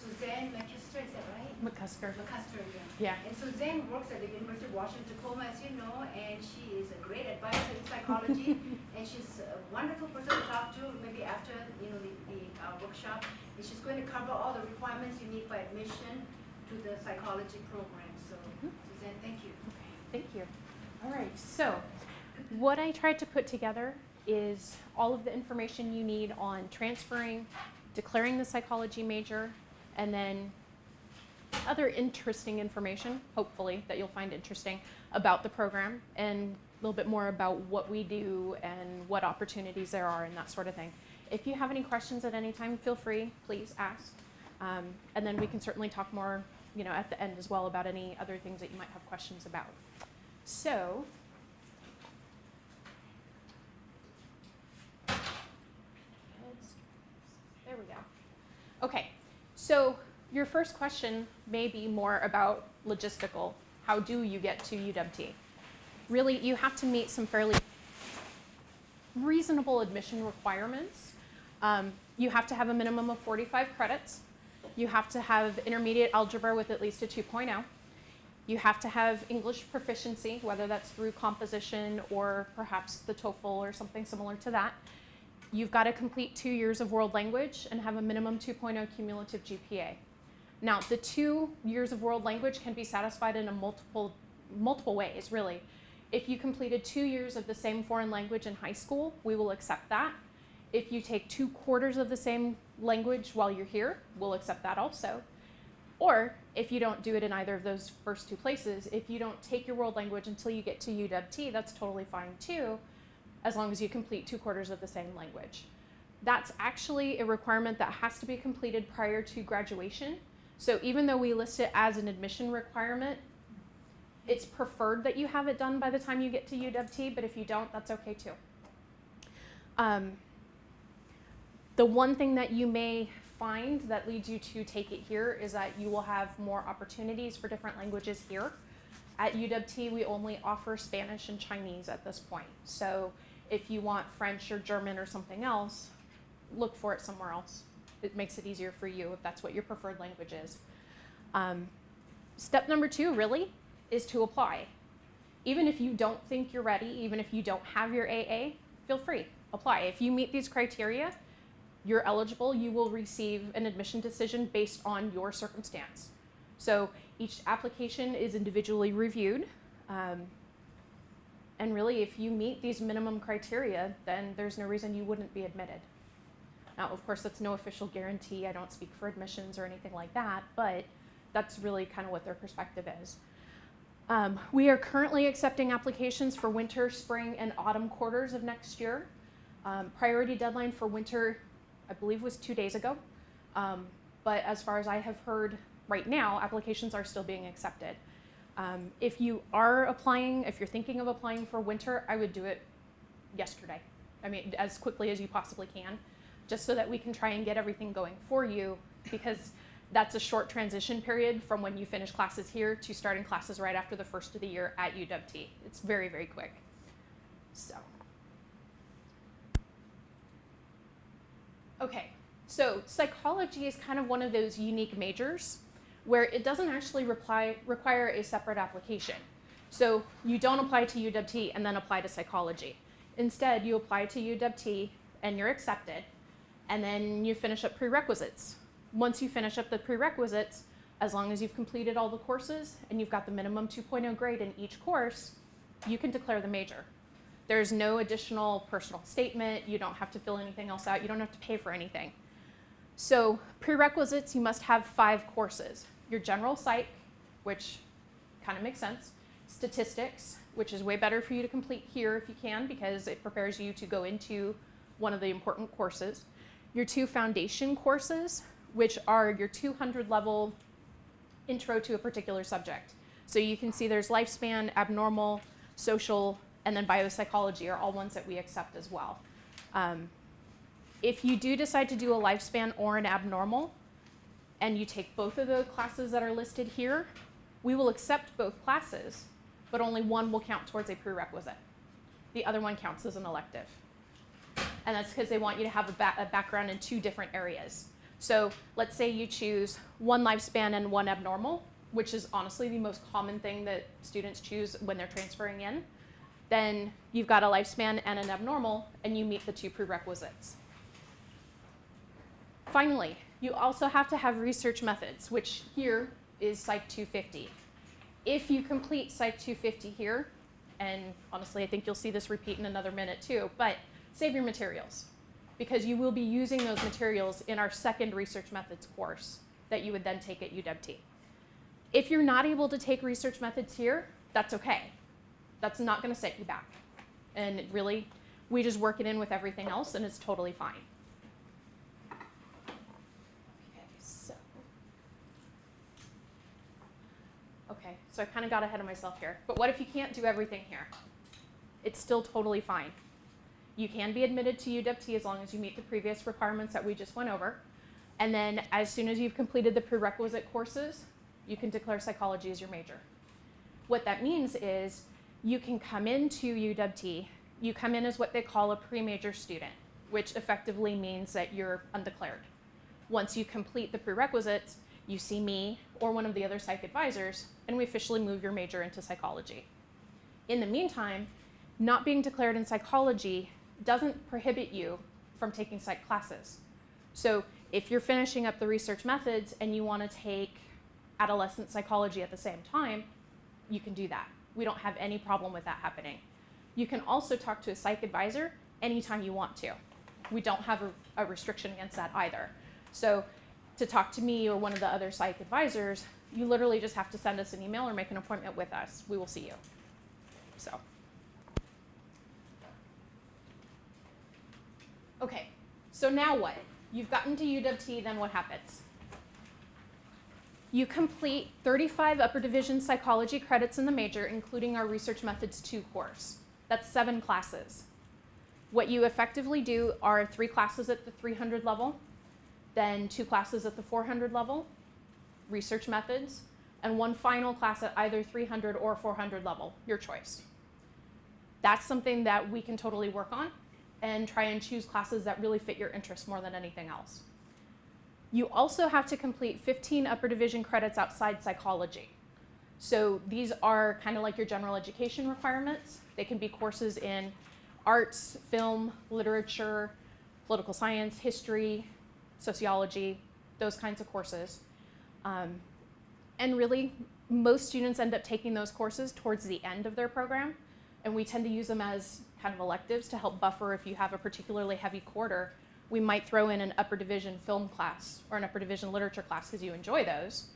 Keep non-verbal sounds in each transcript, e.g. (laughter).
Suzanne McKister, is that right? McCusker. McCusker, yeah. Yeah. And Suzanne works at the University of Washington Tacoma, as you know, and she is a great advisor in psychology, (laughs) and she's a wonderful person to talk to, maybe after, you know, the, the uh, workshop. And she's going to cover all the requirements you need for admission to the psychology program. So, Mhm. Suzanne, thank you. Okay, thank you. All right, so what I tried to put together is all of the information you need on transferring, declaring the psychology major, and then other interesting information, hopefully, that you'll find interesting about the program and a little bit more about what we do and what opportunities there are and that sort of thing. If you have any questions at any time, feel free, please ask. Um, and then we can certainly talk more, you know, at the end as well about any other things that you might have questions about. So, there we go. Okay, so your first question may be more about logistical. How do you get to UWT? Really, you have to meet some fairly reasonable admission requirements. Um, you have to have a minimum of 45 credits. You have to have intermediate algebra with at least a 2.0. You have to have English proficiency, whether that's through composition or perhaps the TOEFL or something similar to that. You've got to complete two years of world language and have a minimum 2.0 cumulative GPA. Now, the two years of world language can be satisfied in a multiple, multiple ways, really. If you completed two years of the same foreign language in high school, we will accept that. If you take two quarters of the same language while you're here, we'll accept that also. Or if you don't do it in either of those first two places, if you don't take your world language until you get to UWT, that's totally fine too, as long as you complete two quarters of the same language. That's actually a requirement that has to be completed prior to graduation. So even though we list it as an admission requirement, it's preferred that you have it done by the time you get to UWT, but if you don't, that's okay too. Um, the one thing that you may find that leads you to take it here is that you will have more opportunities for different languages here. At UWT, we only offer Spanish and Chinese at this point. So if you want French or German or something else, look for it somewhere else. It makes it easier for you if that's what your preferred language is. Um, step number two, really, is to apply. Even if you don't think you're ready, even if you don't have your AA, feel free, apply. If you meet these criteria, you're eligible, you will receive an admission decision based on your circumstance. So each application is individually reviewed. Um, and really, if you meet these minimum criteria, then there's no reason you wouldn't be admitted. Now, of course, that's no official guarantee. I don't speak for admissions or anything like that, but that's really kind of what their perspective is. Um, we are currently accepting applications for winter, spring, and autumn quarters of next year. Um, priority deadline for winter, I believe, was two days ago. Um, but as far as I have heard right now, applications are still being accepted. Um, if you are applying, if you're thinking of applying for winter, I would do it yesterday. I mean, as quickly as you possibly can, just so that we can try and get everything going for you because that's a short transition period from when you finish classes here to starting classes right after the first of the year at UWT. It's very, very quick. So. Okay, so psychology is kind of one of those unique majors where it doesn't actually reply, require a separate application. So you don't apply to UWT and then apply to psychology. Instead, you apply to UWT and you're accepted, and then you finish up prerequisites. Once you finish up the prerequisites, as long as you've completed all the courses and you've got the minimum 2.0 grade in each course, you can declare the major. There's no additional personal statement. You don't have to fill anything else out. You don't have to pay for anything. So prerequisites, you must have five courses. Your general psych, which kind of makes sense. Statistics, which is way better for you to complete here if you can because it prepares you to go into one of the important courses. Your two foundation courses, which are your 200 level intro to a particular subject. So you can see there's lifespan, abnormal, social, and then biopsychology are all ones that we accept as well. Um, if you do decide to do a lifespan or an abnormal, and you take both of the classes that are listed here, we will accept both classes, but only one will count towards a prerequisite. The other one counts as an elective. And that's because they want you to have a, ba a background in two different areas. So let's say you choose one lifespan and one abnormal, which is honestly the most common thing that students choose when they're transferring in. Then you've got a lifespan and an abnormal, and you meet the two prerequisites. Finally, you also have to have research methods, which here is Psych 250. If you complete Psych 250 here, and honestly, I think you'll see this repeat in another minute too, but save your materials because you will be using those materials in our second research methods course that you would then take at UWT. If you're not able to take research methods here, that's okay. That's not going to set you back. And really, we just work it in with everything else and it's totally fine. Okay, so. Okay, so I kind of got ahead of myself here. But what if you can't do everything here? It's still totally fine. You can be admitted to UWT as long as you meet the previous requirements that we just went over. And then as soon as you've completed the prerequisite courses, you can declare psychology as your major. What that means is you can come into UWT, you come in as what they call a pre-major student, which effectively means that you're undeclared. Once you complete the prerequisites, you see me or one of the other psych advisors, and we officially move your major into psychology. In the meantime, not being declared in psychology doesn't prohibit you from taking psych classes. So if you're finishing up the research methods and you want to take adolescent psychology at the same time, you can do that. We don't have any problem with that happening. You can also talk to a psych advisor anytime you want to. We don't have a, a restriction against that either. So to talk to me or one of the other psych advisors, you literally just have to send us an email or make an appointment with us. We will see you. So. Okay, so now what? You've gotten to UWT, then what happens? You complete 35 upper division psychology credits in the major, including our Research Methods 2 course. That's seven classes. What you effectively do are three classes at the 300 level, then two classes at the 400 level, research methods, and one final class at either 300 or 400 level, your choice. That's something that we can totally work on and try and choose classes that really fit your interests more than anything else. You also have to complete 15 upper division credits outside psychology. So these are kind of like your general education requirements. They can be courses in arts, film, literature, political science, history, sociology, those kinds of courses. Um, and really, most students end up taking those courses towards the end of their program, and we tend to use them as kind of electives to help buffer if you have a particularly heavy quarter. We might throw in an upper division film class or an upper division literature class because you enjoy those,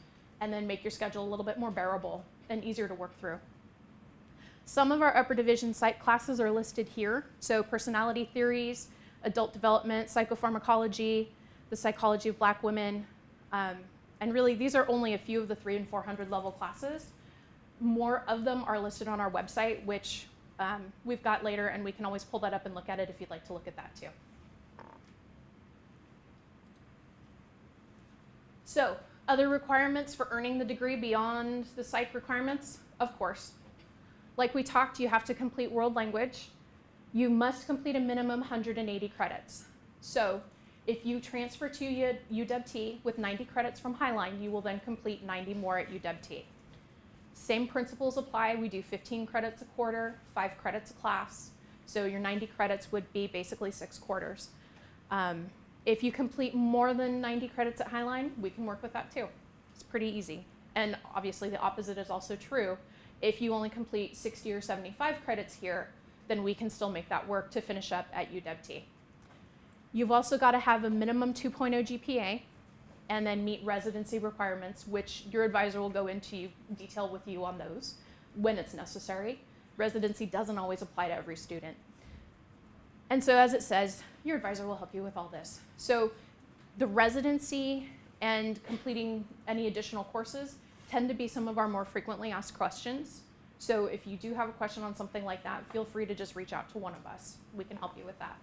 and then make your schedule a little bit more bearable and easier to work through. Some of our upper division psych classes are listed here. So personality theories, adult development, psychopharmacology, the psychology of black women. Um, and really, these are only a few of the three and 400 level classes. More of them are listed on our website, which um, we've got later, and we can always pull that up and look at it if you'd like to look at that too. So, other requirements for earning the degree beyond the psych requirements? Of course. Like we talked, you have to complete world language. You must complete a minimum 180 credits. So, if you transfer to UWT with 90 credits from Highline, you will then complete 90 more at UWT. Same principles apply. We do 15 credits a quarter, five credits a class. So your 90 credits would be basically six quarters. Um, if you complete more than 90 credits at Highline, we can work with that too. It's pretty easy. And obviously the opposite is also true. If you only complete 60 or 75 credits here, then we can still make that work to finish up at UWT. You've also got to have a minimum 2.0 GPA and then meet residency requirements, which your advisor will go into detail with you on those when it's necessary. Residency doesn't always apply to every student. And so as it says, your advisor will help you with all this. So the residency and completing any additional courses tend to be some of our more frequently asked questions. So if you do have a question on something like that, feel free to just reach out to one of us. We can help you with that.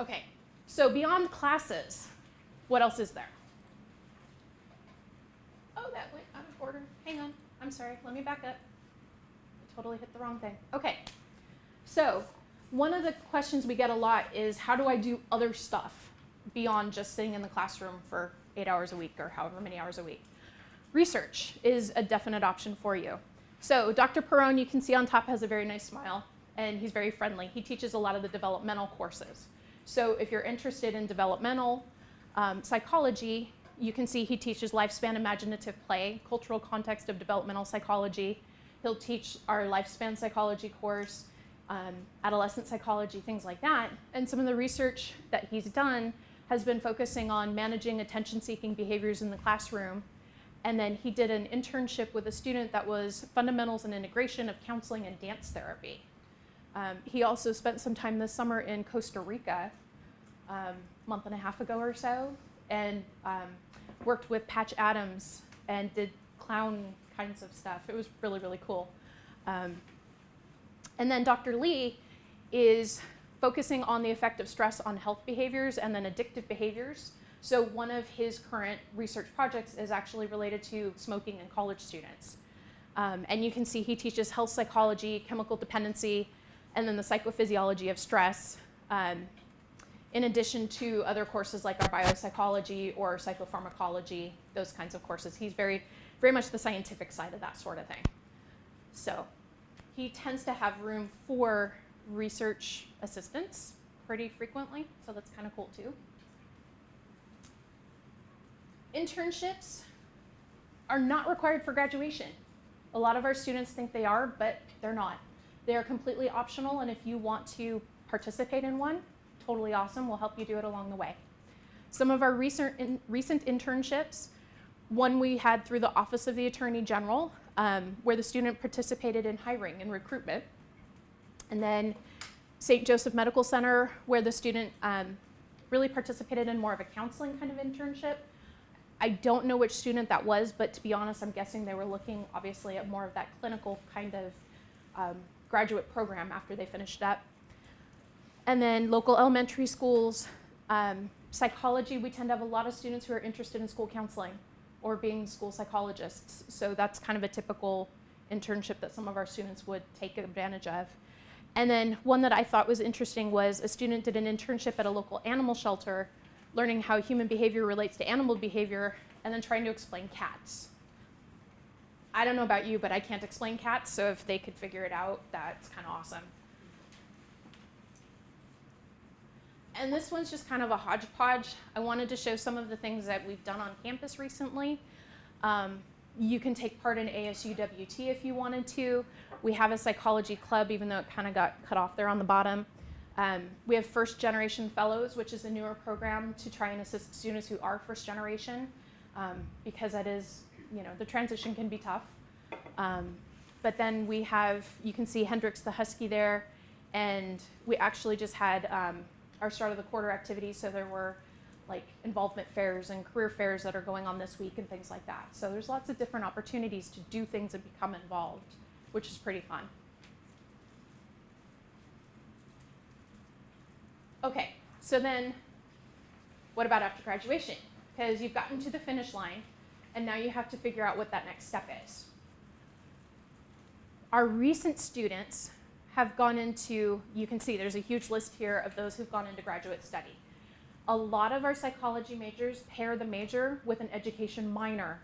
Okay, so beyond classes, what else is there? Oh, that went out of order. Hang on. I'm sorry. Let me back up. I totally hit the wrong thing. Okay. So one of the questions we get a lot is how do I do other stuff beyond just sitting in the classroom for eight hours a week or however many hours a week? Research is a definite option for you. So Dr. Perone, you can see on top, has a very nice smile and he's very friendly. He teaches a lot of the developmental courses. So if you're interested in developmental um, psychology, you can see he teaches lifespan imaginative play, cultural context of developmental psychology. He'll teach our lifespan psychology course, um, adolescent psychology, things like that. And some of the research that he's done has been focusing on managing attention-seeking behaviors in the classroom. And then he did an internship with a student that was fundamentals and integration of counseling and dance therapy. Um, he also spent some time this summer in Costa Rica, um, a month and a half ago or so, and um, worked with Patch Adams and did clown kinds of stuff. It was really, really cool. Um, and then Dr. Lee is focusing on the effect of stress on health behaviors and then addictive behaviors. So one of his current research projects is actually related to smoking in college students. Um, and you can see he teaches health psychology, chemical dependency, and then the psychophysiology of stress, um, in addition to other courses like our biopsychology or psychopharmacology, those kinds of courses. He's very, very much the scientific side of that sort of thing. So he tends to have room for research assistants pretty frequently, so that's kind of cool too. Internships are not required for graduation. A lot of our students think they are, but they're not. They are completely optional, and if you want to participate in one, totally awesome. We'll help you do it along the way. Some of our recent, in, recent internships, one we had through the Office of the Attorney General, um, where the student participated in hiring and recruitment. And then St. Joseph Medical Center, where the student um, really participated in more of a counseling kind of internship. I don't know which student that was, but to be honest, I'm guessing they were looking obviously at more of that clinical kind of um, graduate program after they finished up. And then local elementary schools, um, psychology, we tend to have a lot of students who are interested in school counseling or being school psychologists. So that's kind of a typical internship that some of our students would take advantage of. And then one that I thought was interesting was a student did an internship at a local animal shelter, learning how human behavior relates to animal behavior, and then trying to explain cats. I don't know about you, but I can't explain cats, so if they could figure it out, that's kind of awesome. And this one's just kind of a hodgepodge. I wanted to show some of the things that we've done on campus recently. Um, you can take part in ASUWT if you wanted to. We have a psychology club, even though it kind of got cut off there on the bottom. Um, we have first generation fellows, which is a newer program to try and assist students who are first generation, um, because that is, you know, the transition can be tough. Um, but then we have, you can see Hendrix the Husky there, and we actually just had um, our start of the quarter activities, so there were like involvement fairs and career fairs that are going on this week and things like that. So there's lots of different opportunities to do things and become involved, which is pretty fun. Okay, so then what about after graduation? Because you've gotten to the finish line and now you have to figure out what that next step is. Our recent students have gone into, you can see there's a huge list here of those who've gone into graduate study. A lot of our psychology majors pair the major with an education minor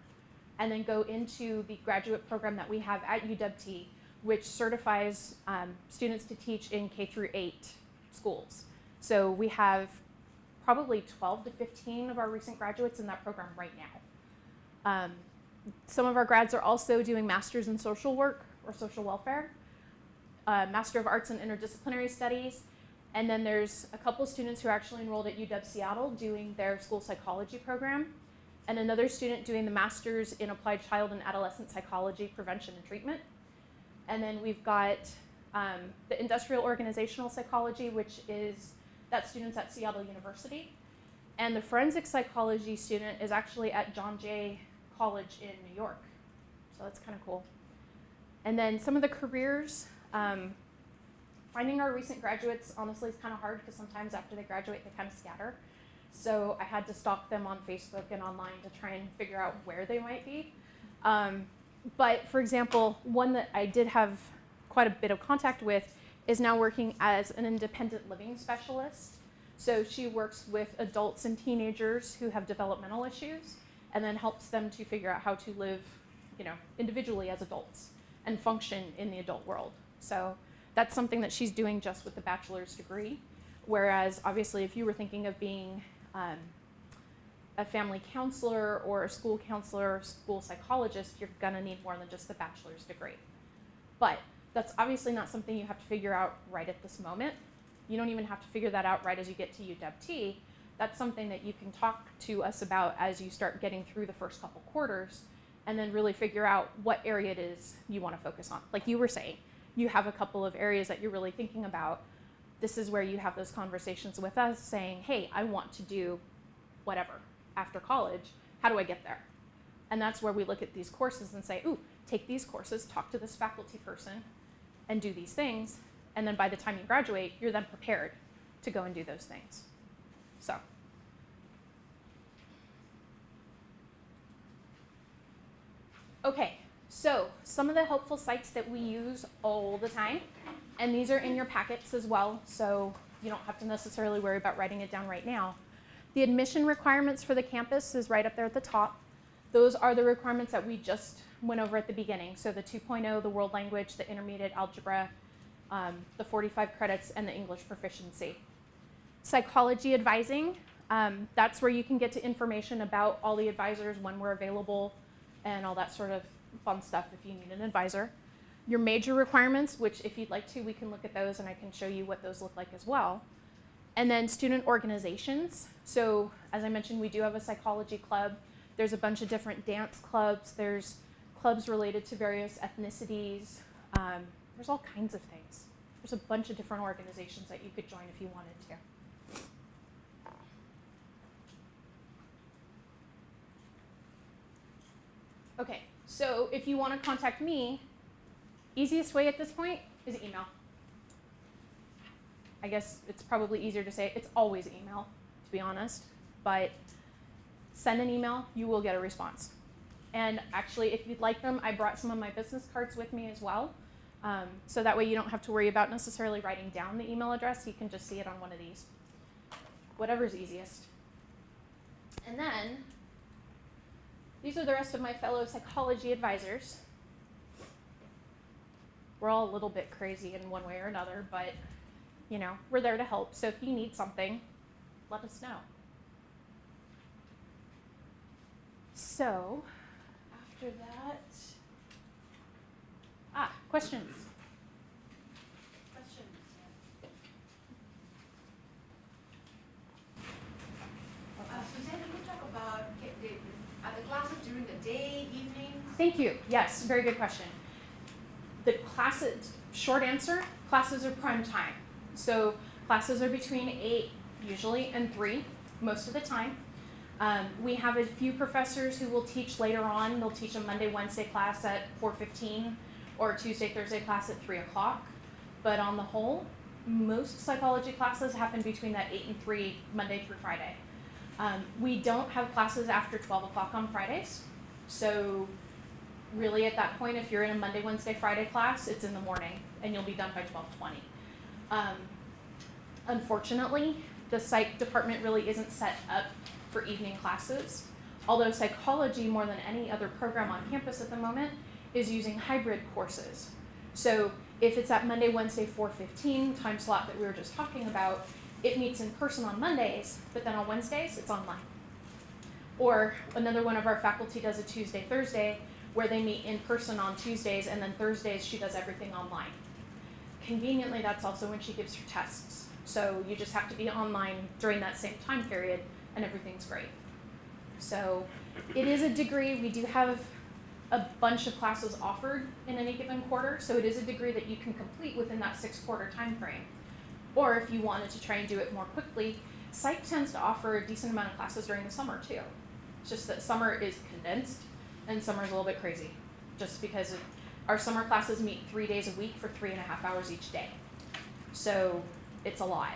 and then go into the graduate program that we have at UWT, which certifies um, students to teach in K through 8 schools. So we have probably 12 to 15 of our recent graduates in that program right now. Um, some of our grads are also doing masters in social work or social welfare, uh, Master of Arts in Interdisciplinary Studies, and then there's a couple students who are actually enrolled at UW Seattle doing their school psychology program, and another student doing the Master's in Applied Child and Adolescent Psychology Prevention and Treatment. And then we've got um, the Industrial Organizational Psychology, which is that student's at Seattle University. And the Forensic Psychology student is actually at John Jay College in New York. So that's kind of cool. And then some of the careers, um, finding our recent graduates honestly is kind of hard because sometimes after they graduate they kind of scatter. So I had to stalk them on Facebook and online to try and figure out where they might be. Um, but for example, one that I did have quite a bit of contact with is now working as an independent living specialist. So she works with adults and teenagers who have developmental issues and then helps them to figure out how to live, you know, individually as adults and function in the adult world. So that's something that she's doing just with the bachelor's degree. Whereas obviously if you were thinking of being um, a family counselor or a school counselor or school psychologist, you're gonna need more than just the bachelor's degree. But that's obviously not something you have to figure out right at this moment. You don't even have to figure that out right as you get to UW-T. That's something that you can talk to us about as you start getting through the first couple quarters and then really figure out what area it is you want to focus on. Like you were saying, you have a couple of areas that you're really thinking about. This is where you have those conversations with us saying, hey, I want to do whatever after college. How do I get there? And that's where we look at these courses and say, ooh, take these courses, talk to this faculty person, and do these things. And then by the time you graduate, you're then prepared to go and do those things. So. Okay, so some of the helpful sites that we use all the time, and these are in your packets as well, so you don't have to necessarily worry about writing it down right now. The admission requirements for the campus is right up there at the top. Those are the requirements that we just went over at the beginning. So the 2.0, the world language, the intermediate algebra, um, the 45 credits, and the English proficiency. Psychology advising, um, that's where you can get to information about all the advisors, when we're available, and all that sort of fun stuff if you need an advisor. Your major requirements, which if you'd like to, we can look at those and I can show you what those look like as well. And then student organizations. So as I mentioned, we do have a psychology club. There's a bunch of different dance clubs. There's clubs related to various ethnicities. Um, there's all kinds of things. There's a bunch of different organizations that you could join if you wanted to. Okay, so if you want to contact me, easiest way at this point is email. I guess it's probably easier to say it's always email, to be honest, but send an email, you will get a response. And actually, if you'd like them, I brought some of my business cards with me as well. Um, so that way you don't have to worry about necessarily writing down the email address. You can just see it on one of these. Whatever's easiest. And then these are the rest of my fellow psychology advisors. We're all a little bit crazy in one way or another, but you know, we're there to help. So if you need something, let us know. So, after that, ah, questions? Questions? Uh, Suzanne, can you talk about, ca- the- are the classes during the day, evening? Thank you. Yes, very good question. The classes, short answer, classes are prime time. So classes are between eight usually and three most of the time. Um, we have a few professors who will teach later on. They'll teach a Monday, Wednesday class at 4.15 or Tuesday, Thursday class at 3 o'clock. But on the whole, most psychology classes happen between that 8 and 3, Monday through Friday. Um, we don't have classes after 12 o'clock on Fridays. So really at that point, if you're in a Monday, Wednesday, Friday class, it's in the morning and you'll be done by 1220. Um, unfortunately, the psych department really isn't set up for evening classes. Although psychology, more than any other program on campus at the moment, is using hybrid courses. So if it's at Monday, Wednesday, 4.15 time slot that we were just talking about, it meets in person on Mondays, but then on Wednesdays, it's online. Or another one of our faculty does a Tuesday, Thursday, where they meet in person on Tuesdays, and then Thursdays she does everything online. Conveniently, that's also when she gives her tests. So you just have to be online during that same time period, and everything's great. So it is a degree. We do have a bunch of classes offered in any given quarter, so it is a degree that you can complete within that six quarter time frame. Or if you wanted to try and do it more quickly, Psych tends to offer a decent amount of classes during the summer too. It's just that summer is condensed and summer is a little bit crazy, just because our summer classes meet three days a week for three and a half hours each day. So it's a lot.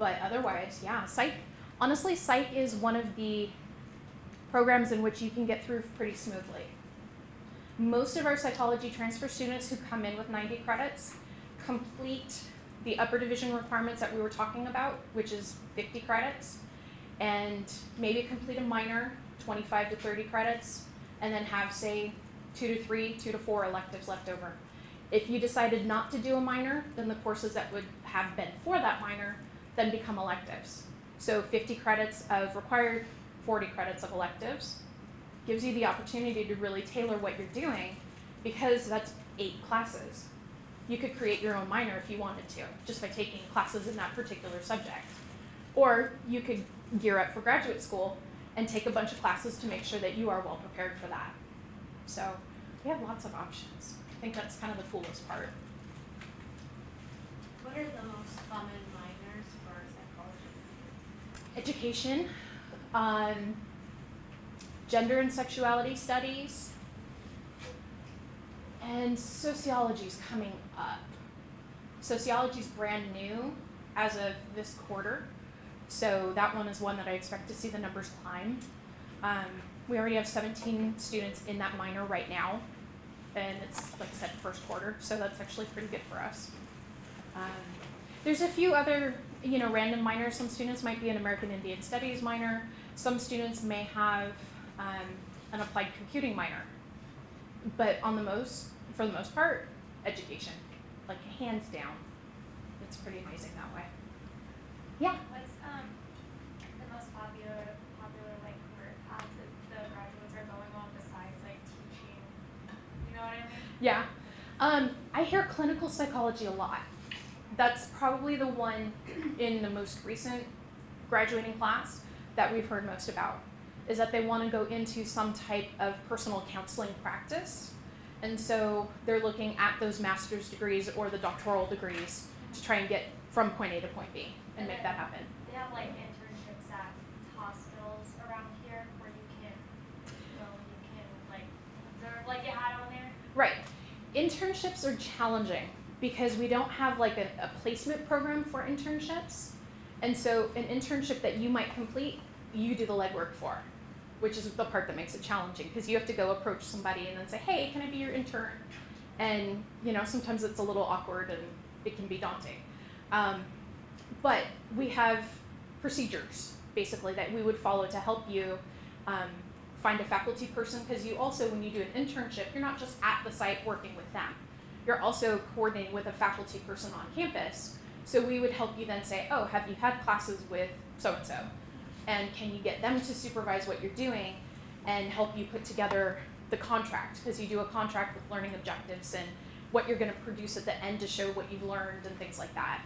But otherwise, yeah, psych, honestly, psych is one of the programs in which you can get through pretty smoothly. Most of our psychology transfer students who come in with 90 credits complete the upper division requirements that we were talking about, which is 50 credits, and maybe complete a minor, 25 to 30 credits, and then have, say, two to three, two to four electives left over. If you decided not to do a minor, then the courses that would have been for that minor then become electives. So 50 credits of required, 40 credits of electives gives you the opportunity to really tailor what you're doing because that's eight classes. You could create your own minor if you wanted to, just by taking classes in that particular subject. Or you could gear up for graduate school and take a bunch of classes to make sure that you are well prepared for that. So we have lots of options. I think that's kind of the coolest part. What are the most common minors for psychology? Education, um, gender and sexuality studies, and sociology is coming up. Sociology is brand new as of this quarter, so that one is one that I expect to see the numbers climb. Um, we already have 17 students in that minor right now, and it's like I said, first quarter, so that's actually pretty good for us. Um, there's a few other, you know, random minors. Some students might be an American Indian Studies minor. Some students may have um, an applied computing minor. But on the most, for the most part, education, like hands down. It's pretty amazing that way. Yeah. What's um the most popular popular like career path that the graduates are going on besides like teaching? You know what I mean? Yeah. Um, I hear clinical psychology a lot. That's probably the one in the most recent graduating class that we've heard most about. Is that they want to go into some type of personal counseling practice. And so they're looking at those master's degrees or the doctoral degrees to try and get from point A to point B and make that happen. They have like internships at hospitals around here where you can go and you can like observe like it had on there. Right. Internships are challenging because we don't have like a, a placement program for internships. And so an internship that you might complete, you do the legwork for, which is the part that makes it challenging because you have to go approach somebody and then say, hey, can I be your intern? And, you know, sometimes it's a little awkward and it can be daunting. Um, but we have procedures basically that we would follow to help you um, find a faculty person because you also, when you do an internship, you're not just at the site working with them. You're also coordinating with a faculty person on campus. So we would help you then say, oh, have you had classes with so and so? And can you get them to supervise what you're doing and help you put together the contract? Because you do a contract with learning objectives and what you're going to produce at the end to show what you've learned and things like that.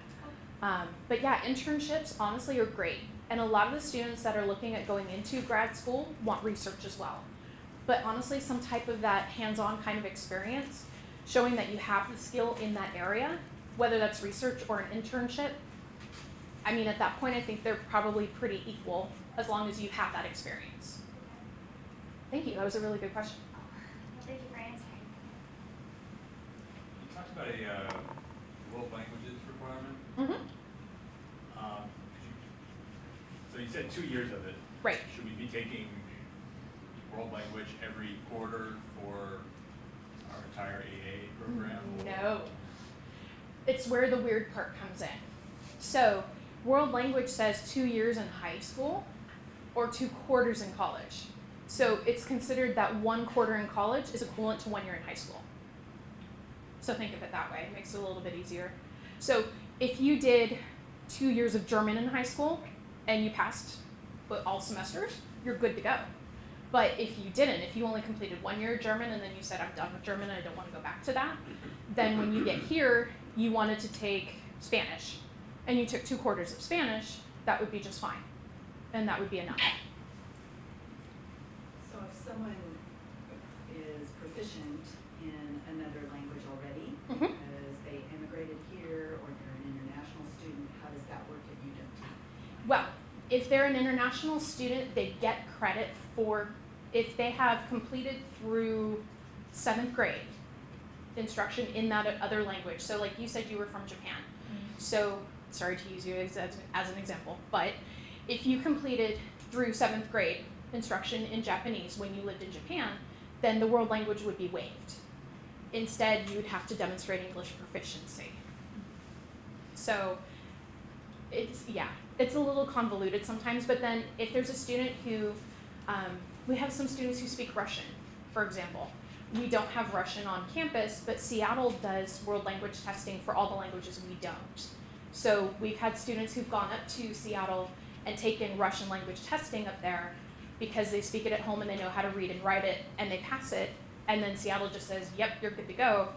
Um, but yeah, internships honestly are great. And a lot of the students that are looking at going into grad school want research as well. But honestly, some type of that hands on kind of experience, showing that you have the skill in that area, whether that's research or an internship, I mean, at that point, I think they're probably pretty equal as long as you have that experience. Thank you. That was a really good question. Thank you for answering. You talked about a uh, world languages requirement. Mm-hmm. Um, So you said two years of it. Right. Should we be taking world language every quarter for our entire AA program? No. It's where the weird part comes in. So, world language says two years in high school or two quarters in college. So, it's considered that one quarter in college is equivalent to one year in high school. So, think of it that way. It makes it a little bit easier. So, if you did two years of German in high school and you passed all semesters, you're good to go. But if you didn't, if you only completed one year of German and then you said, I'm done with German I don't want to go back to that, then when you get here, you wanted to take Spanish and you took two quarters of Spanish, that would be just fine. And that would be enough. So if someone is proficient in another language already, Mhm. because they immigrated here or they're an international student, how does that work at UWT? Well, if they're an international student, they get credit for if they have completed through seventh grade instruction in that other language. So, like you said, you were from Japan. Mm-hmm. So, sorry to use you as, as, as an example, but if you completed through seventh grade instruction in Japanese when you lived in Japan, then the world language would be waived. Instead, you would have to demonstrate English proficiency. So it's yeah, it's a little convoluted sometimes. But then if there's a student who, um, we have some students who speak Russian, for example. We don't have Russian on campus, but Seattle does world language testing for all the languages we don't. So we've had students who've gone up to Seattle and taken Russian language testing up there because they speak it at home and they know how to read and write it and they pass it. And then Seattle just says, yep, you're good to go,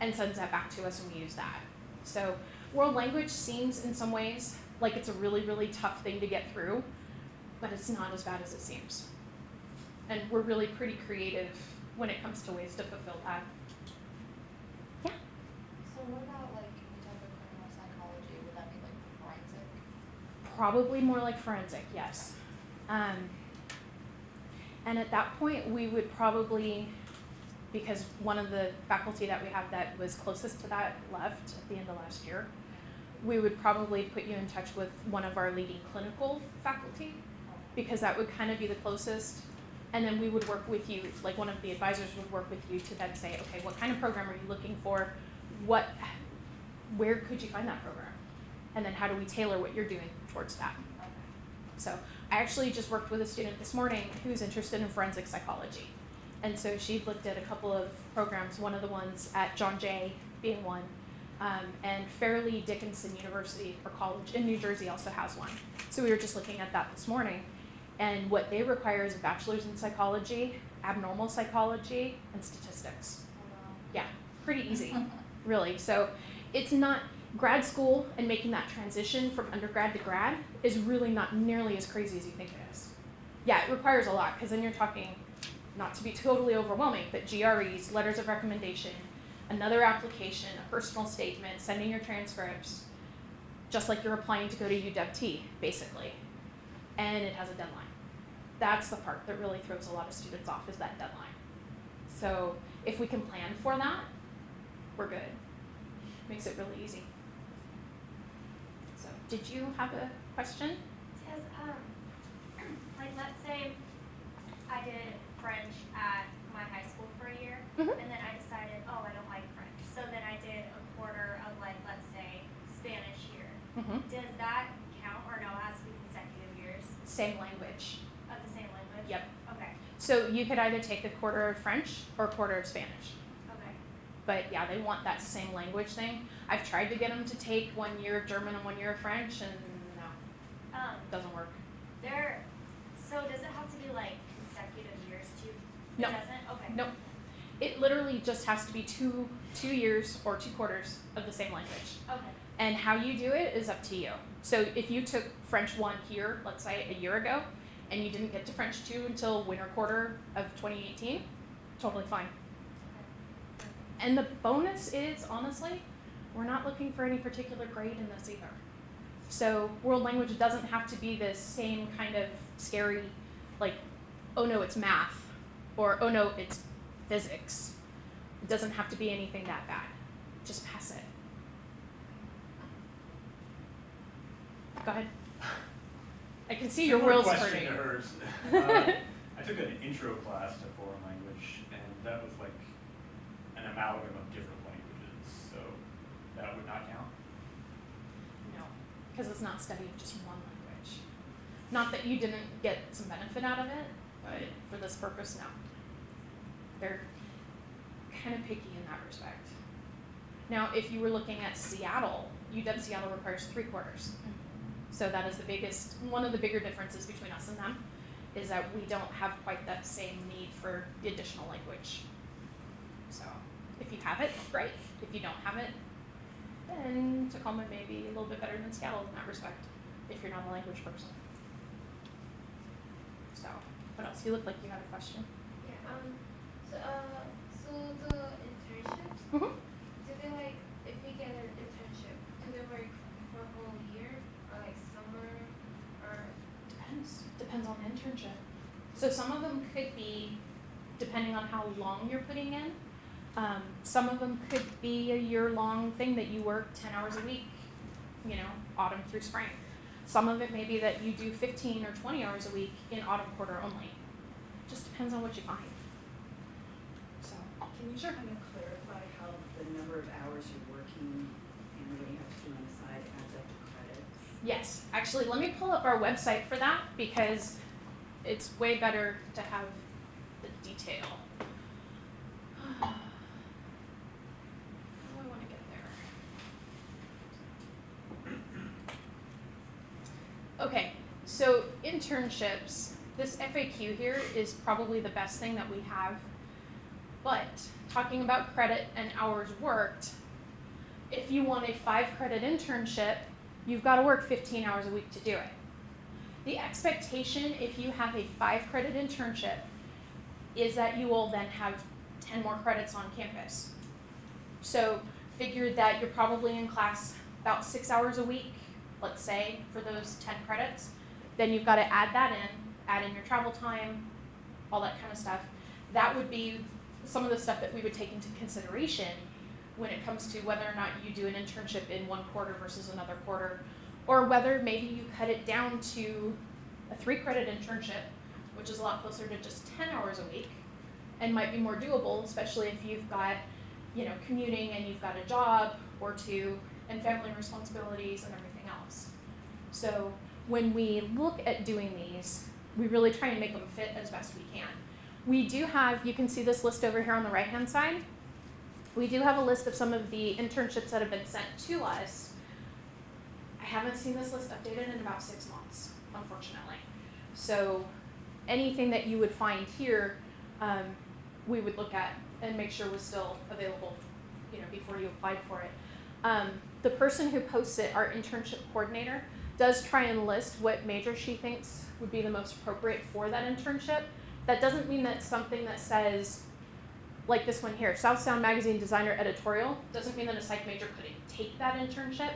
and sends that back to us and we use that. So world language seems in some ways like it's a really, really tough thing to get through, but it's not as bad as it seems. And we're really pretty creative when it comes to ways to fulfill that. Yeah. So what about like, when we talk about criminal psychology, would that be like forensic? Probably more like forensic, yes. Um, and at that point, we would probably, because one of the faculty that we have that was closest to that left at the end of last year, we would probably put you in touch with one of our leading clinical faculty, because that would kind of be the closest. And then we would work with you, like one of the advisors would work with you to then say, okay, what kind of program are you looking for? What, where could you find that program? And then how do we tailor what you're doing towards that? So I actually just worked with a student this morning who's interested in forensic psychology. And so she looked at a couple of programs, one of the ones at John Jay being one, um, and Fairleigh Dickinson University or college in New Jersey also has one. So we were just looking at that this morning. And what they require is a bachelor's in psychology, abnormal psychology, and statistics. Yeah, pretty easy, (laughs) really. So it's not grad school and making that transition from undergrad to grad is really not nearly as crazy as you think it is. Yeah, it requires a lot because then you're talking, not to be totally overwhelming, but GREs, letters of recommendation, another application, a personal statement, sending your transcripts, just like you're applying to go to UW-T, basically. And it has a deadline. That's the part that really throws a lot of students off is that deadline. So if we can plan for that, we're good. Makes it really easy. So, did you have a question? Says, um, (clears throat) like, let's say I did French at my high school for a year, Mhm. and then I decided, oh, I don't like French. So then I did a quarter of, like, let's say, Spanish here. Mm-hmm. Does that count, or no, it has to be consecutive years Same language. of the same language? Yep. Okay, So you could either take a quarter of French or a quarter of Spanish. okay. But yeah, they want that same language thing. I've tried to get them to take one year of German and one year of French, and no, Um, it doesn't work. there, so does it have to be, like, consecutive years too? No. It doesn't? Okay. Nope. It literally just has to be two two years or two quarters of the same language. Okay. And how you do it is up to you. So if you took French one here, let's say a year ago, and you didn't get to French two until winter quarter of 2018, totally fine. And the bonus is, honestly, we're not looking for any particular grade in this either. So world language doesn't have to be this same kind of scary, like, oh no, it's math, or oh no, it's physics. It doesn't have to be anything that bad. Just pass it. Go ahead. (sighs) I can see your wheels question turning. to hers. (laughs) Uh, I took an intro class to foreign language, and that was like an amalgam of different languages, so that would not count. No, because it's not studying just one language. Not that you didn't get some benefit out of it, but for this purpose, no. They're kind of picky in that respect. Now, if you were looking at Seattle, UW Seattle requires three quarters. So that is the biggest, one of the bigger differences between us and them, is that we don't have quite that same need for the additional language. So, if you have it, great. If you don't have it, then Tacoma may be a little bit better than Seattle in that respect, if you're not a language person. So, what else? You look like you had a question. Yeah, um, so, uh, so the internships, Mm-hmm. do they like, if we get an internship, do they work for a whole year, or like summer, or? Depends. On the internship. So some of them could be, depending on how long you're putting in. Um, some of them could be a year-long thing that you work ten hours a week, you know, autumn through spring. Some of it may be that you do fifteen or twenty hours a week in autumn quarter only. Just depends on what you find. So, Can you sure. kind of clarify how the number of hours you're working and what you have to do on the side, Yes, actually, let me pull up our website for that because it's way better to have the detail. How do I want to get there? Okay, so internships, this FAQ here is probably the best thing that we have. But talking about credit and hours worked, if you want a five credit internship, you've got to work 15 hours a week to do it. The expectation, if you have a five credit internship, is that you will then have 10 more credits on campus. So figure that you're probably in class about six hours a week, let's say, for those 10 credits. Then you've got to add that in, add in your travel time, all that kind of stuff. That would be some of the stuff that we would take into consideration when it comes to whether or not you do an internship in one quarter versus another quarter, or whether maybe you cut it down to a three credit internship, which is a lot closer to just 10 hours a week and might be more doable, especially if you've got, you know, commuting and you've got a job or two and family responsibilities and everything else. So when we look at doing these, we really try and make them fit as best we can. We do have, you can see this list over here on the right hand side. We do have a list of some of the internships that have been sent to us. I haven't seen this list updated in about six months, unfortunately. So anything that you would find here, um, we would look at and make sure was still available, you know, before you applied for it. Um, the person who posts it, our internship coordinator, does try and list what major she thinks would be the most appropriate for that internship. That doesn't mean that something that says, like this one here, South Sound Magazine designer editorial, doesn't mean that a psych major couldn't take that internship.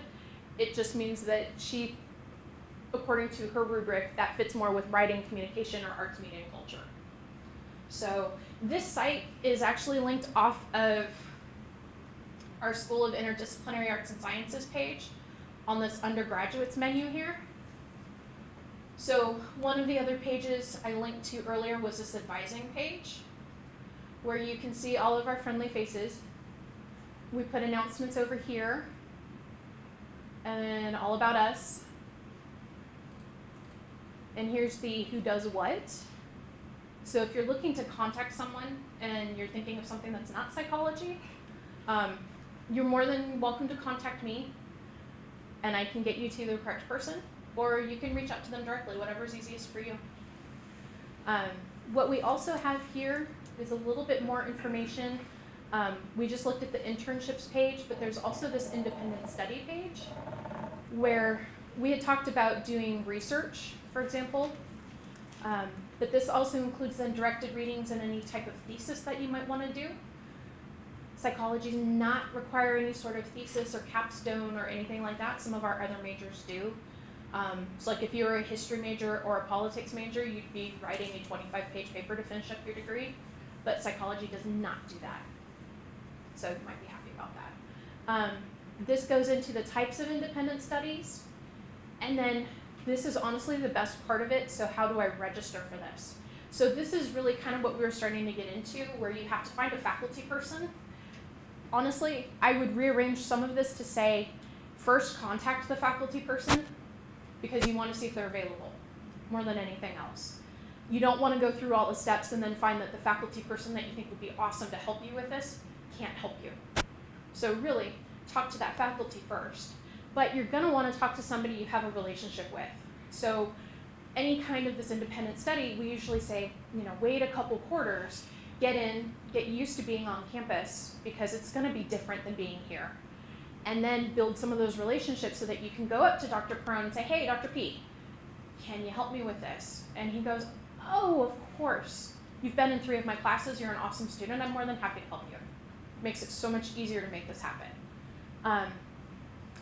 It just means that she, according to her rubric, that fits more with writing, communication, or arts, media, and culture. So this site is actually linked off of our School of Interdisciplinary Arts and Sciences page on this undergraduates menu here. So one of the other pages I linked to earlier was this advising page where you can see all of our friendly faces. We put announcements over here and all about us. And here's the who does what. So if you're looking to contact someone and you're thinking of something that's not psychology, um, you're more than welcome to contact me and I can get you to the correct person or you can reach out to them directly, whatever's easiest for you. Um, what we also have here is a little bit more information. Um, we just looked at the internships page, but there's also this independent study page where we had talked about doing research, for example. Um, but this also includes then directed readings and any type of thesis that you might want to do. Psychology does not require any sort of thesis or capstone or anything like that. Some of our other majors do. Um, so like if you were a history major or a politics major, you'd be writing a 25 page paper to finish up your degree, but psychology does not do that. So you might be happy about that. Um, this goes into the types of independent studies, and then this is honestly the best part of it, so how do I register for this? So this is really kind of what we were starting to get into, where you have to find a faculty person. Honestly, I would rearrange some of this to say, first contact the faculty person, because you want to see if they're available more than anything else. You don't want to go through all the steps and then find that the faculty person that you think would be awesome to help you with this can't help you. So really, talk to that faculty first. But you're going to want to talk to somebody you have a relationship with. So any kind of this independent study, we usually say, you know, wait a couple quarters, get in, get used to being on campus because it's going to be different than being here and then build some of those relationships so that you can go up to Dr. Perone and say, hey, Dr. P, can you help me with this? And he goes, oh, of course. You've been in three of my classes. You're an awesome student. I'm more than happy to help you. makes it so much easier to make this happen. Um,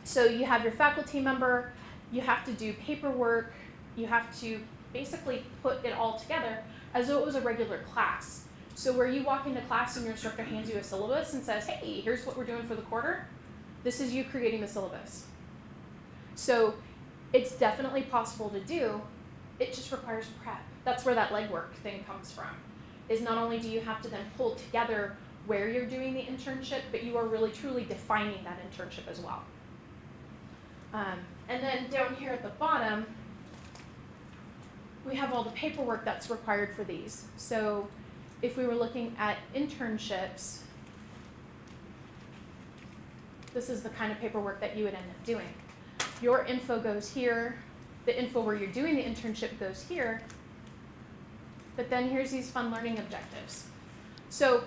so you have your faculty member. You have to do paperwork. You have to basically put it all together as though it was a regular class. So where you walk into class and your instructor hands you a syllabus and says, hey, here's what we're doing for the quarter, this is you creating the syllabus. So it's definitely possible to do. It just requires prep. That's where that legwork thing comes from. Is not only do you have to then pull together where you're doing the internship, but you are really truly defining that internship as well. Um, and then down here at the bottom, we have all the paperwork that's required for these. So if we were looking at internships, this is the kind of paperwork that you would end up doing. Your info goes here, the info where you're doing the internship goes here, but then here's these fun learning objectives. So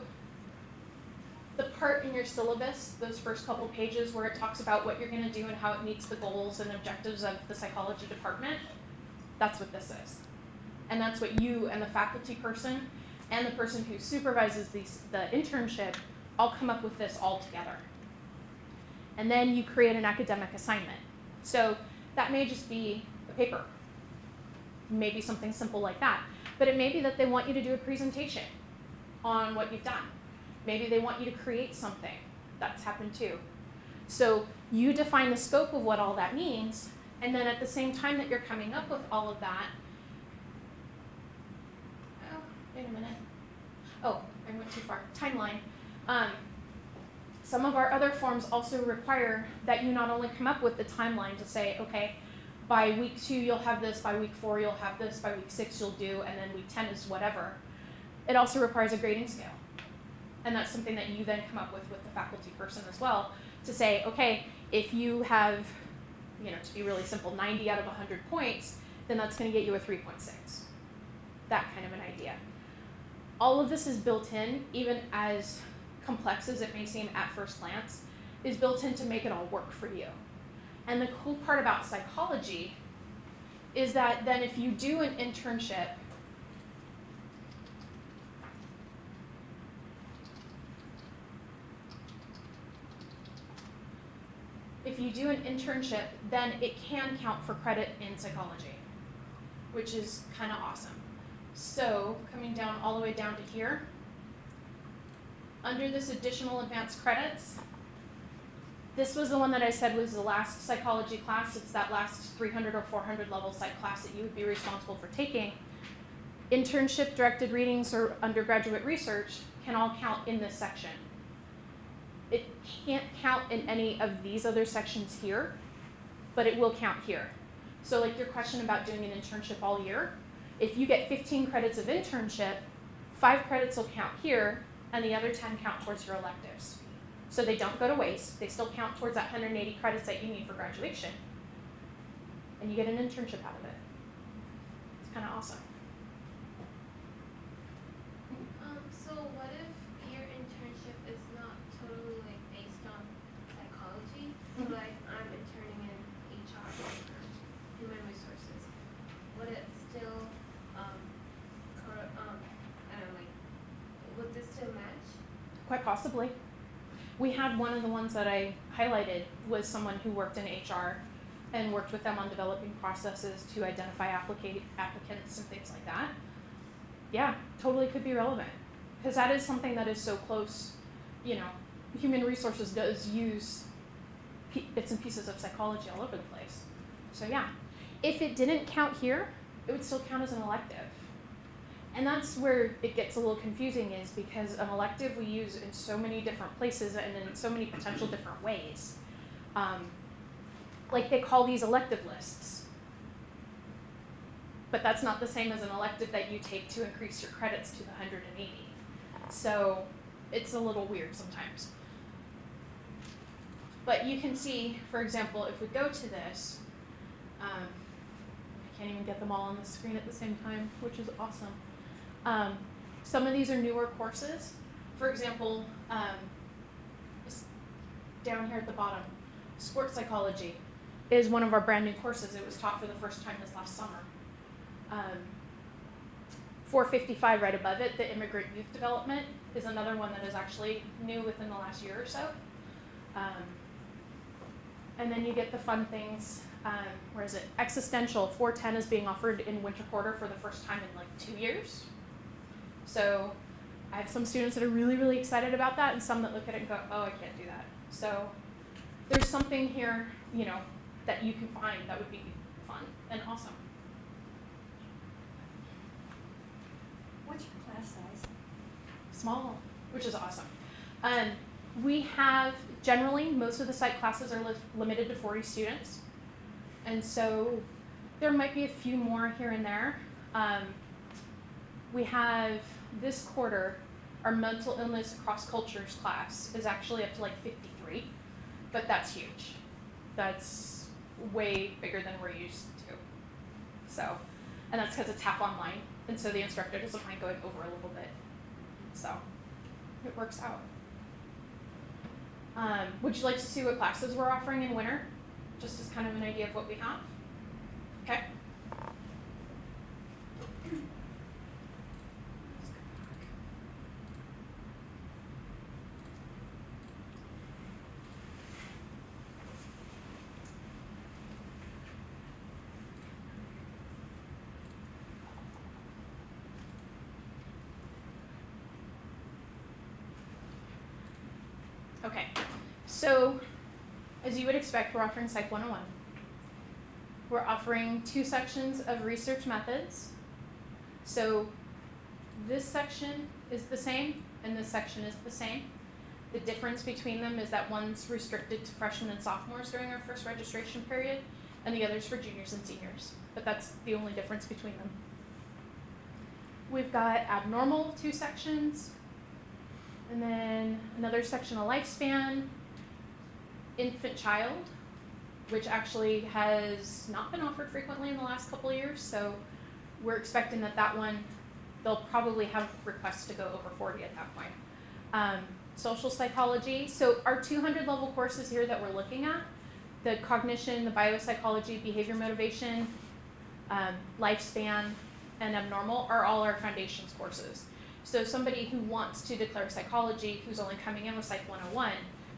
the part in your syllabus, those first couple pages where it talks about what you're going to do and how it meets the goals and objectives of the psychology department, that's what this is. And that's what you and the faculty person and the person who supervises these, the internship all come up with this all together. And then you create an academic assignment. So that may just be a paper, maybe something simple like that. But it may be that they want you to do a presentation on what you've done. Maybe they want you to create something. That's happened too. So you define the scope of what all that means, and then at the same time that you're coming up with all of that, oh, wait a minute. Oh, I went too far. Timeline. Um, some of our other forms also require that you not only come up with the timeline to say, okay, by week two you'll have this, by week four you'll have this, by week six you'll do, and then week 10 is whatever. It also requires a grading scale. And that's something that you then come up with with the faculty person as well to say, okay, if you have, you know, to be really simple, 90 out of 100 points, then that's going to get you a 3.6. That kind of an idea. All of this is built in, even as complex as it may seem at first glance, is built in to make it all work for you. And the cool part about psychology is that then if you do an internship if you do an internship, then it can count for credit in psychology, which is kind of awesome. So, coming down all the way down to here, under this additional advanced credits, this was the one that I said was the last psychology class. It's that last 300 or 400 level psych class that you would be responsible for taking. Internship directed readings or undergraduate research can all count in this section. It can't count in any of these other sections here, but it will count here. So like your question about doing an internship all year, if you get 15 credits of internship, five credits will count here, and the other 10 count towards your electives. So they don't go to waste, they still count towards that 180 credits that you need for graduation. And you get an internship out of it. It's kind of awesome. Um, so what if your internship is not totally like based on psychology? So Mhm. like I'm interning in HR, human resources. Would it still, um, um, I don't know, like, would this still match? Quite possibly. We had one of the ones that I highlighted was someone who worked in HR and worked with them on developing processes to identify applica- applicants and things like that. Yeah, totally could be relevant because that is something that is so close. You know, human resources does use bits and pieces of psychology all over the place. So yeah, if it didn't count here, it would still count as an elective. And that's where it gets a little confusing is because an elective we use in so many different places and in so many potential different ways. Um, like they call these elective lists. But that's not the same as an elective that you take to increase your credits to the 180. So it's a little weird sometimes. But you can see, for example, if we go to this, um, I can't even get them all on the screen at the same time, which is awesome. Um, some of these are newer courses. For example, um, down here at the bottom, sports psychology is one of our brand new courses. It was taught for the first time this last summer. Um, 455 right above it, the immigrant youth development, is another one that is actually new within the last year or so. Um, and then you get the fun things. Um, where is it? Existential 410 is being offered in winter quarter for the first time in like two years. So I have some students that are really, really excited about that, and some that look at it and go, "Oh, I can't do that." So there's something here, you know, that you can find that would be fun and awesome. What's your class size? Small, which is awesome. Um, we have generally most of the psych classes are li- limited to 40 students. And so there might be a few more here and there. Um, we have this quarter, our mental illness across cultures class is actually up to like 53, but that's huge. That's way bigger than we're used to. So, and that's because it's half online, and so the instructor doesn't mind going over a little bit. So, it works out. Um, would you like to see what classes we're offering in winter? Just as kind of an idea of what we have? Okay. Okay, so as you would expect, we're offering Psych 101. We're offering two sections of research methods. So this section is the same and this section is the same. The difference between them is that one's restricted to freshmen and sophomores during our first registration period and the other's for juniors and seniors. But that's the only difference between them. We've got abnormal two sections, and then another section of lifespan, infant child, which actually has not been offered frequently in the last couple of years. So we're expecting that that one, they'll probably have requests to go over 40 at that point. Um, social psychology. So our 200 level courses here that we're looking at, the cognition, the biopsychology, behavior motivation, um, lifespan, and abnormal are all our foundations courses. So somebody who wants to declare psychology, who's only coming in with Psych 101,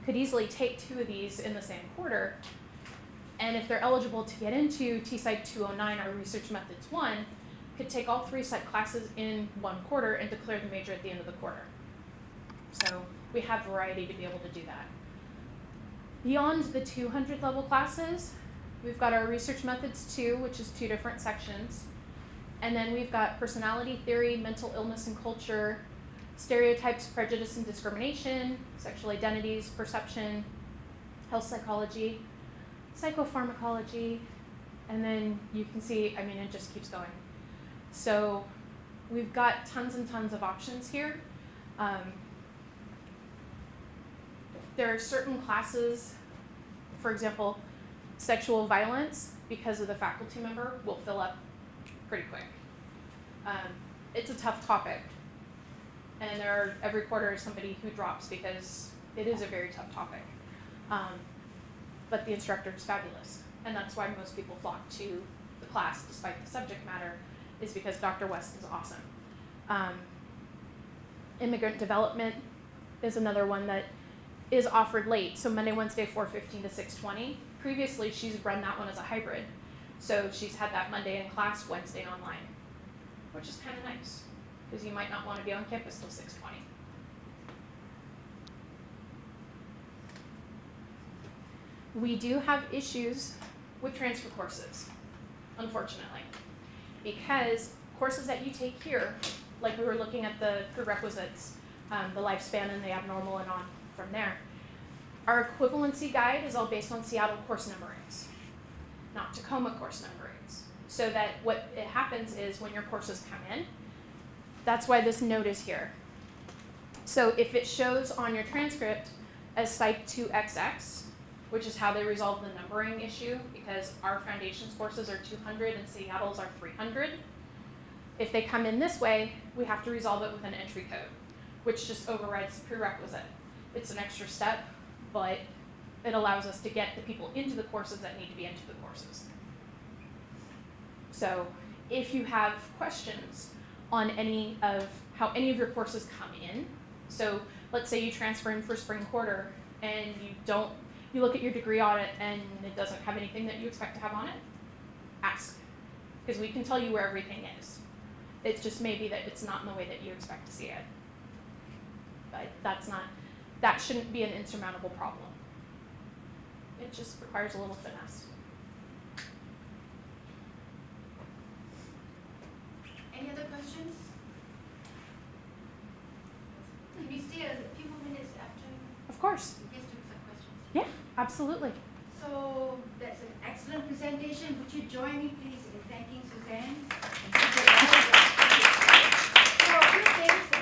could easily take two of these in the same quarter. And if they're eligible to get into T-Psych 209 or Research Methods 1, could take all three psych classes in one quarter and declare the major at the end of the quarter. So we have variety to be able to do that. Beyond the 200 level classes, we've got our Research Methods 2, which is two different sections. And then we've got personality theory, mental illness and culture, stereotypes, prejudice and discrimination, sexual identities, perception, health psychology, psychopharmacology, and then you can see, I mean, it just keeps going. So we've got tons and tons of options here. Um, there are certain classes, for example, sexual violence, because of the faculty member, will fill up pretty quick. Um, it's a tough topic, and there are, every quarter is somebody who drops because it is a very tough topic. Um, but the instructor is fabulous, and that's why most people flock to the class despite the subject matter, is because Dr. West is awesome. Um, immigrant development is another one that is offered late, so Monday, Wednesday, 4:15 to 6:20. Previously, she's run that one as a hybrid, so she's had that Monday in class, Wednesday online, which is kind of nice because you might not want to be on campus till 6:20. We do have issues with transfer courses, unfortunately, because courses that you take here, like we were looking at the prerequisites, um, the lifespan and the abnormal and on from there. Our equivalency guide is all based on Seattle course numberings, not Tacoma course numberings. So that what it happens is when your courses come in, that's why this note is here. So if it shows on your transcript as Psych 2XX, which is how they resolve the numbering issue, because our foundations courses are 200 and Seattle's are 300. If they come in this way, we have to resolve it with an entry code, which just overrides the prerequisite. It's an extra step, but it allows us to get the people into the courses that need to be into the courses. So if you have questions on any of how any of your courses come in, so let's say you transfer in for spring quarter and you don't, you look at your degree audit and it doesn't have anything that you expect to have on it, ask. Because we can tell you where everything is. It's just maybe that it's not in the way that you expect to see it. But that's not, that shouldn't be an insurmountable problem. It just requires a little finesse. Any other questions? Can you stay a few more minutes after? Of course. Yes, to some questions. Yeah, absolutely. So that's an excellent presentation. Would you join me, please, in thanking Suzanne? Thank you. So a few things